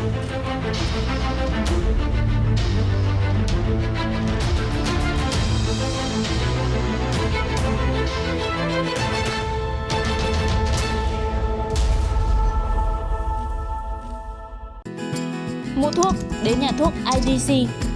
Mua thuốc đến nhà thuốc IDC.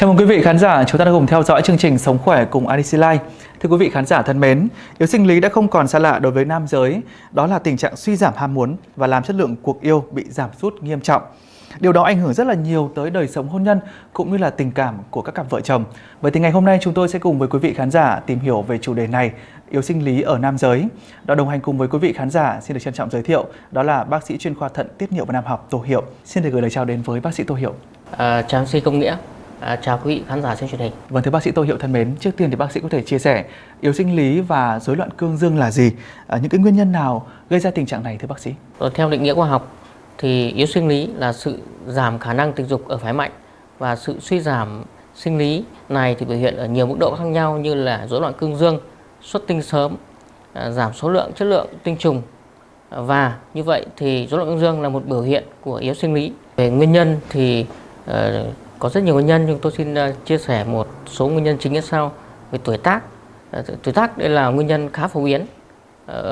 Chào mừng quý vị khán giả, chúng ta đang cùng theo dõi chương trình Sống khỏe cùng IDC Life. Thưa quý vị khán giả thân mến, yếu sinh lý đã không còn xa lạ đối với nam giới, đó là tình trạng suy giảm ham muốn và làm chất lượng cuộc yêu bị giảm sút nghiêm trọng. Điều đó ảnh hưởng rất là nhiều tới đời sống hôn nhân cũng như là tình cảm của các cặp vợ chồng. Vậy thì ngày hôm nay chúng tôi sẽ cùng với quý vị khán giả tìm hiểu về chủ đề này, yếu sinh lý ở nam giới. Đó đồng hành cùng với quý vị khán giả xin được trân trọng giới thiệu, đó là bác sĩ chuyên khoa thận tiết niệu và nam học Tô Hiệu. Xin được gửi lời chào đến với bác sĩ Tô Hiệu. À, chào MC Công Nghĩa, à, chào quý vị khán giả xem truyền hình. Vâng thưa bác sĩ Tô Hiệu thân mến, trước tiên thì bác sĩ có thể chia sẻ yếu sinh lý và rối loạn cương dương là gì? À, những cái nguyên nhân nào gây ra tình trạng này thưa bác sĩ? Ờ, theo định nghĩa khoa học thì yếu sinh lý là sự giảm khả năng tình dục ở phái mạnh và sự suy giảm sinh lý này thì biểu hiện ở nhiều mức độ khác nhau như là rối loạn cương dương, xuất tinh sớm, à, giảm số lượng chất lượng tinh trùng và như vậy thì rối loạn cương dương là một biểu hiện của yếu sinh lý. Về nguyên nhân thì uh, có rất nhiều nguyên nhân nhưng tôi xin ờ, chia sẻ một số nguyên nhân chính như sau. Về tuổi tác, ờ, tuổi tác đây là nguyên nhân khá phổ biến ờ,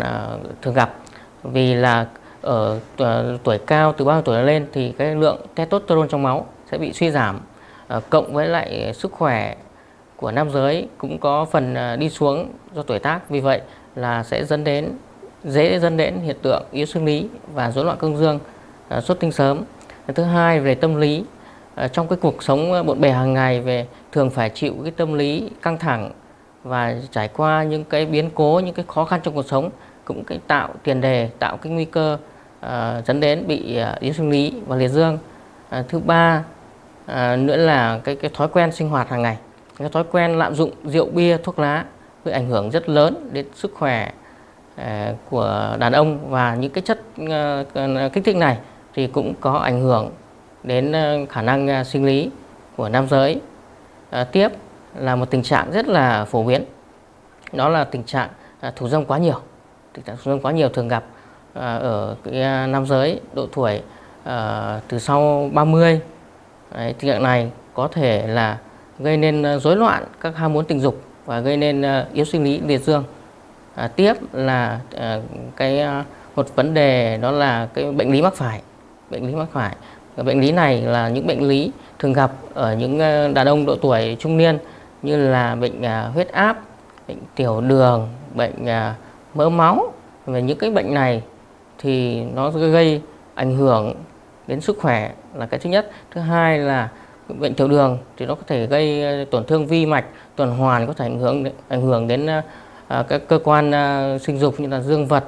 ở thường gặp. Vì là ở tuổi cao từ 30 tuổi lên thì cái lượng testosterone trong máu sẽ bị suy giảm cộng với lại sức khỏe của nam giới cũng có phần đi xuống do tuổi tác. Vì vậy là sẽ dẫn đến dễ dẫn đến hiện tượng yếu sinh lý và rối loạn cương dương xuất tinh sớm. Thứ hai về tâm lý Ờ, trong cái cuộc sống ờ, bộn bề hàng ngày về thường phải chịu cái tâm lý căng thẳng và trải qua những cái biến cố những cái khó khăn trong cuộc sống cũng cái tạo tiền đề tạo cái nguy cơ uh, dẫn đến bị uh, yếu sinh lý và liệt dương. Uh, thứ ba uh, nữa là cái cái thói quen sinh hoạt hàng ngày. Cái thói quen lạm dụng rượu bia thuốc lá gây ảnh hưởng rất lớn đến sức khỏe uh, của đàn ông và những cái chất uh, kích thích này thì cũng có ảnh hưởng đến ờ, khả năng ờ, sinh lý của nam giới. À, tiếp là một tình trạng rất là phổ biến. Đó là tình trạng thủ dâm quá nhiều. Tình trạng thủ dâm quá nhiều thường gặp À, ở cái à, nam giới độ tuổi à, từ sau 30 Đấy, tình trạng này có thể là gây nên rối loạn các ham muốn tình dục và gây nên yếu sinh lý liệt dương. À, tiếp là à, cái một vấn đề đó là cái bệnh lý mắc phải. Bệnh lý mắc phải bệnh lý này là những bệnh lý thường gặp ở những ờ, đàn ông độ tuổi trung niên như là bệnh à, huyết áp, bệnh tiểu đường, bệnh à, mỡ máu. Về những cái bệnh này thì nó gây ảnh hưởng đến sức khỏe là cái thứ nhất. Thứ hai là bệnh tiểu đường thì nó có thể gây ờ, tổn thương vi mạch, tuần hoàn, có thể ảnh hưởng ảnh hưởng đến ờ, các cơ quan sinh dục như là dương vật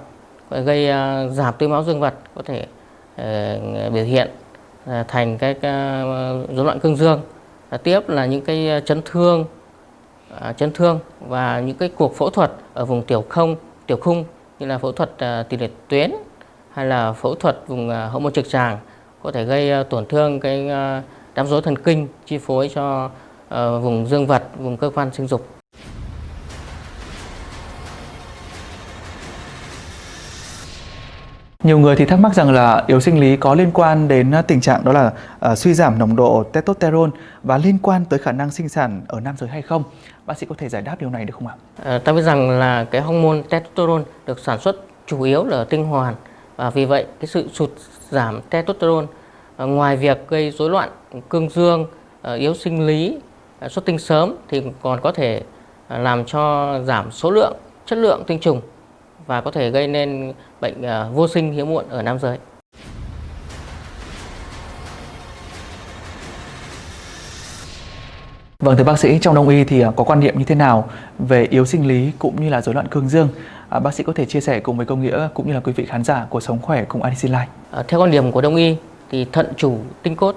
gây giảm tưới máu dương vật, có thể biểu hiện. À, thành cái rối à, loạn cương dương à, tiếp là những cái à, chấn thương à, chấn thương và những cái cuộc phẫu thuật ở vùng tiểu không tiểu khung như là phẫu thuật à, tỷ lệ tuyến hay là phẫu thuật vùng à, hậu môn trực tràng có thể gây à, tổn thương cái à, đám rối thần kinh chi phối cho vùng dương vật, vùng cơ quan sinh dục. Nhiều người thì thắc mắc rằng là yếu sinh lý có liên quan đến à, tình trạng đó là uh, suy giảm nồng độ testosterone và liên quan tới khả năng sinh sản ở nam giới hay không? Bác sĩ có thể giải đáp điều này được không ạ? À, ta biết rằng là cái hormone testosterone được sản xuất chủ yếu là ở tinh hoàn và vì vậy cái sự sụt giảm testosterone à, ngoài việc gây rối loạn cương dương à, yếu sinh lý à, xuất tinh sớm thì còn có thể à, làm cho giảm số lượng chất lượng tinh trùng và có thể gây nên bệnh vô sinh hiếm muộn ở nam giới Vâng thưa bác sĩ, trong đông y thì có quan niệm như thế nào về yếu sinh lý cũng như là rối loạn cương dương? à, bác sĩ có thể chia sẻ cùng với công nghĩa cũng như là quý vị khán giả của sống khỏe cùng IDC Life. À, theo quan điểm của đông y thì thận chủ tinh cốt,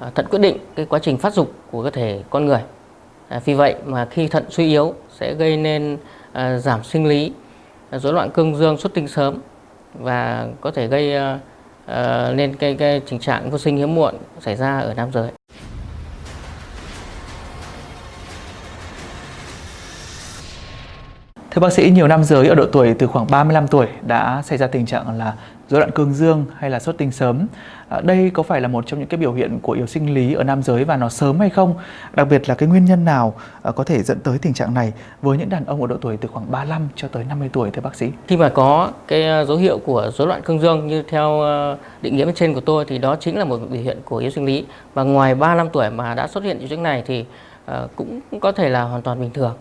à, thận quyết định cái quá trình phát dục của cơ thể con người. À, vì vậy mà khi thận suy yếu sẽ gây nên à, giảm sinh lý, à, rối loạn cương dương xuất tinh sớm và có thể gây ờ, ờ, uh, nên cái, cái tình trạng vô sinh hiếm muộn xảy ra ở nam giới. Thưa bác sĩ, nhiều nam giới ở độ tuổi từ khoảng 35 tuổi đã xảy ra tình trạng là rối loạn cương dương hay là xuất tinh sớm. À, đây có phải là một trong những cái biểu hiện của yếu sinh lý ở nam giới và nó sớm hay không? Đặc biệt là cái nguyên nhân nào à, có thể dẫn tới tình trạng này với những đàn ông ở độ tuổi từ khoảng 35 cho tới 50 tuổi thưa bác sĩ? Khi mà có cái à, dấu hiệu của rối loạn cương dương như theo à, định nghĩa bên trên của tôi thì đó chính là một biểu hiện của yếu sinh lý và ngoài 35 tuổi mà đã xuất hiện triệu chứng này thì à, cũng có thể là hoàn toàn bình thường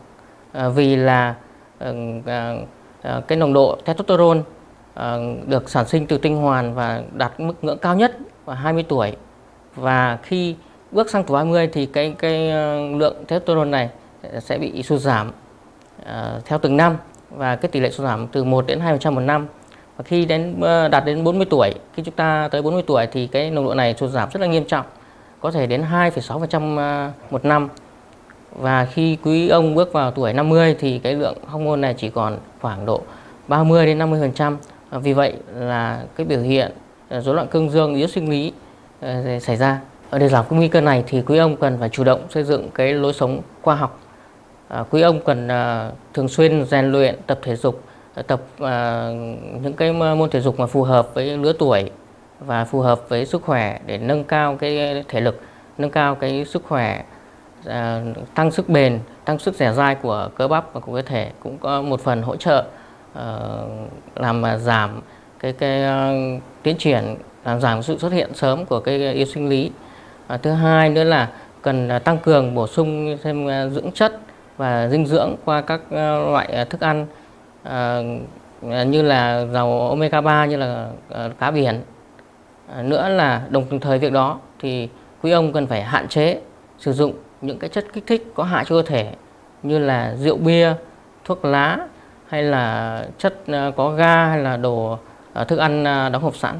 vì là Ờ, ờ, ờ, cái nồng độ testosterone được sản sinh từ tinh hoàn và đạt mức ngưỡng cao nhất vào 20 tuổi. Và khi bước sang tuổi 20 thì cái cái lượng testosterone này sẽ bị sụt giảm theo từng năm. Và cái tỷ lệ sụt giảm từ 1 đến 2% một năm. Và khi đến đạt đến 40 tuổi khi chúng ta tới 40 tuổi thì cái nồng độ này sụt giảm rất là nghiêm trọng có thể đến 2,6% một năm và khi quý ông bước vào tuổi 50 thì cái lượng hormone này chỉ còn khoảng độ 30 đến 50% à, vì vậy là cái biểu hiện à, rối loạn cương dương, yếu sinh lý à, xảy ra. Để giảm cái nguy cơ này thì quý ông cần phải chủ động xây dựng cái lối sống khoa học. Quý ông cần thường xuyên rèn luyện, tập thể dục tập những cái môn thể dục mà phù hợp với lứa tuổi và phù hợp với sức khỏe để nâng cao cái thể lực, nâng cao cái sức khỏe Ờ, tăng sức bền tăng sức dẻo dai của cơ bắp và của cơ thể cũng có một phần hỗ trợ Ờ, làm giảm cái cái uh, tiến triển làm giảm sự xuất hiện sớm của cái yếu sinh lý. Uh, thứ hai nữa là cần tăng cường bổ sung thêm uh, dưỡng chất và dinh dưỡng qua các uh, loại uh, thức ăn uh, như là dầu omega 3 như là uh, cá biển. Uh, nữa là đồng thời việc đó thì quý ông cần phải hạn chế sử dụng những cái chất kích thích có hại cho cơ thể như là rượu bia thuốc lá hay là chất à, có ga hay là đồ à, thức ăn à, đóng hộp sẵn.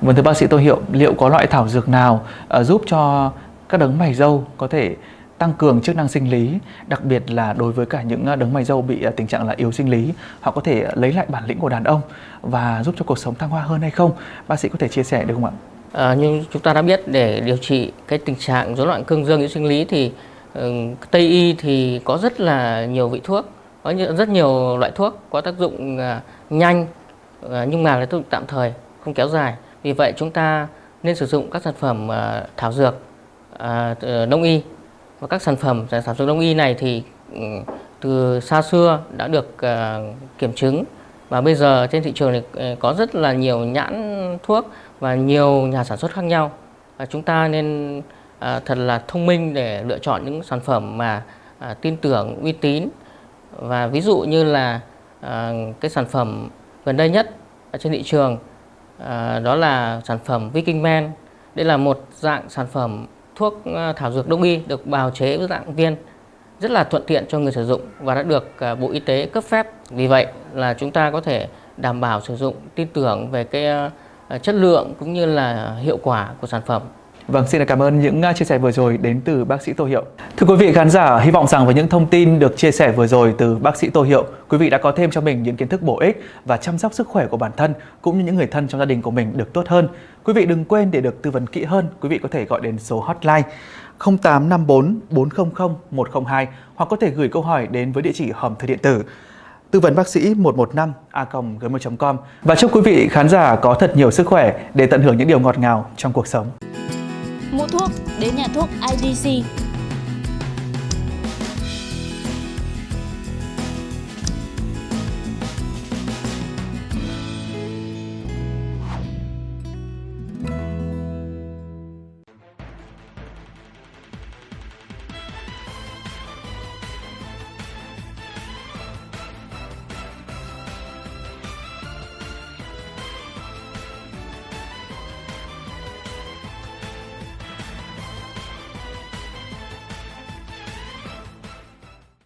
Vâng thưa bác sĩ Tô Hiệu, liệu có loại thảo dược nào giúp cho các đấng mày râu có thể tăng cường chức năng sinh lý, đặc biệt là đối với cả những ờ, đấng mày râu bị ờ, tình trạng là yếu sinh lý, họ có thể ờ, lấy lại bản lĩnh của đàn ông và giúp cho cuộc sống thăng hoa hơn hay không? Bác sĩ có thể chia sẻ được không ạ? À, nhưng chúng ta đã biết để điều trị cái tình trạng rối loạn cương dương yếu sinh lý thì ừ, Tây y thì có rất là nhiều vị thuốc, có rất nhiều loại thuốc có tác dụng nhanh nhưng mà là tác dụng tạm thời, không kéo dài. Vì vậy chúng ta nên sử dụng các sản phẩm thảo dược uh, đông y và các sản phẩm sản xuất đông y này thì ừ, từ xa xưa đã được uh, kiểm chứng. Và bây giờ trên thị trường thì ờ, có rất là nhiều nhãn thuốc và nhiều nhà sản xuất khác nhau. Và chúng ta nên ờ, thật là thông minh để lựa chọn những sản phẩm mà tin tưởng uy tín. Và ví dụ như là cái sản phẩm gần đây nhất ở trên thị trường đó là sản phẩm Viking Man. Đây là một dạng sản phẩm thuốc ờ, thảo dược đông y được bào chế với dạng viên rất là thuận tiện cho người sử dụng và đã được ờ, Bộ Y tế cấp phép vì vậy là chúng ta có thể đảm bảo sử dụng tin tưởng về cái ờ, chất lượng cũng như là hiệu quả của sản phẩm. Vâng, xin cảm ơn những à, chia sẻ vừa rồi đến từ bác sĩ Tô Hiệu. Thưa quý vị khán giả, hy vọng rằng với những thông tin được chia sẻ vừa rồi từ bác sĩ Tô Hiệu, quý vị đã có thêm cho mình những kiến thức bổ ích và chăm sóc sức khỏe của bản thân cũng như những người thân trong gia đình của mình được tốt hơn. Quý vị đừng quên để được tư vấn kỹ hơn, quý vị có thể gọi đến số hotline 0854 400 102 hoặc có thể gửi câu hỏi đến với địa chỉ hòm thư điện tử tư vấn bác sĩ 115 a gmail.com và chúc quý vị khán giả có thật nhiều sức khỏe để tận hưởng những điều ngọt ngào trong cuộc sống. Mua thuốc đến nhà thuốc IDC